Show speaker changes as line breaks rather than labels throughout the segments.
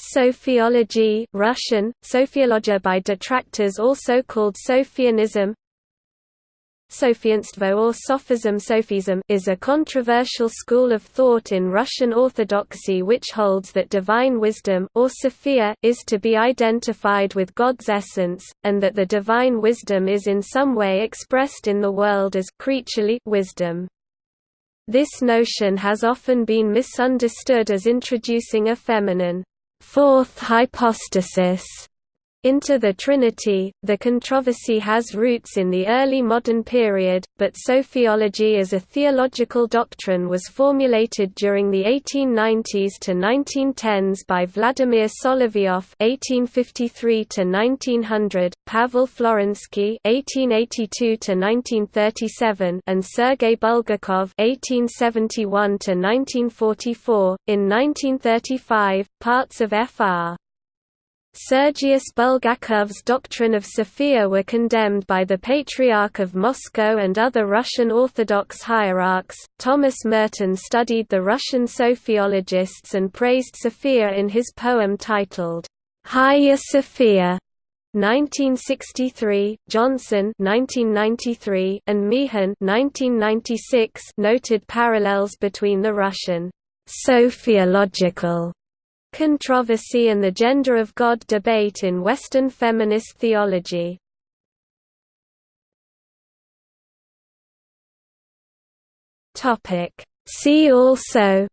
Sophiology Russian, Sophiologia by detractors also called Sophianism Sophianstvo or Sophism Sophism is a controversial school of thought in Russian Orthodoxy which holds that divine wisdom or Sophia is to be identified with God's essence, and that the divine wisdom is in some way expressed in the world as creaturely wisdom. This notion has often been misunderstood as introducing a feminine fourth hypostasis into the Trinity. The controversy has roots in the early modern period, but sophiology as a theological doctrine was formulated during the 1890s to 1910s by Vladimir Solovyov (1853–1900), Pavel Florensky (1882–1937), and Sergei Bulgakov (1871–1944). In 1935, parts of Fr. Sergius Bulgakov's doctrine of Sophia were condemned by the Patriarch of Moscow and other Russian Orthodox hierarchs. Thomas Merton studied the Russian sophiologists and praised Sophia in his poem titled, Hagia Sophia. 1963, Johnson 1993, and Meehan 1996 noted parallels between the Russian sophiological Controversy and the gender of God debate in Western feminist theology. See also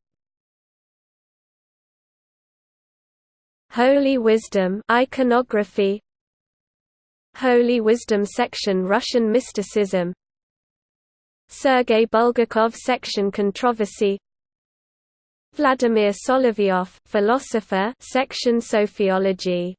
Holy Wisdom iconography Holy Wisdom section Russian mysticism Sergei Bulgakov section Controversy Vladimir Solovyov, philosopher, section Sophiology